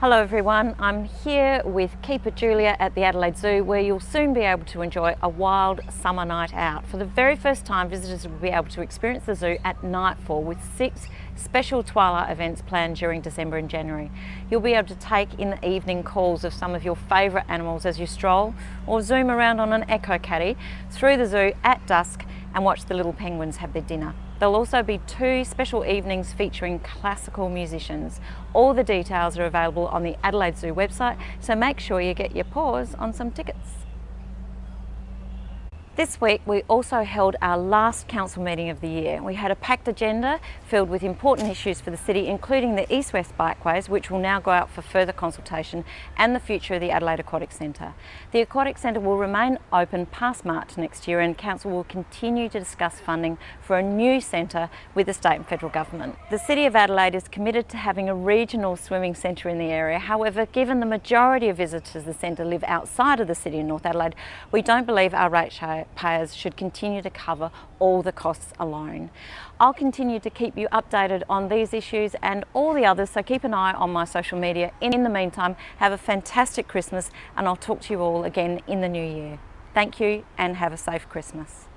Hello everyone, I'm here with Keeper Julia at the Adelaide Zoo where you'll soon be able to enjoy a wild summer night out. For the very first time visitors will be able to experience the zoo at nightfall with six special twilight events planned during December and January. You'll be able to take in the evening calls of some of your favourite animals as you stroll or zoom around on an EcoCaddy through the zoo at dusk and watch the little penguins have their dinner. There'll also be two special evenings featuring classical musicians. All the details are available on the Adelaide Zoo website, so make sure you get your paws on some tickets. This week we also held our last council meeting of the year. We had a packed agenda filled with important issues for the city including the east-west bikeways which will now go out for further consultation and the future of the Adelaide Aquatic Centre. The Aquatic Centre will remain open past March next year and council will continue to discuss funding for a new centre with the state and federal government. The City of Adelaide is committed to having a regional swimming centre in the area. However, given the majority of visitors to the centre live outside of the city of North Adelaide, we don't believe our rate payers should continue to cover all the costs alone. I'll continue to keep you updated on these issues and all the others, so keep an eye on my social media. In the meantime, have a fantastic Christmas and I'll talk to you all again in the new year. Thank you and have a safe Christmas.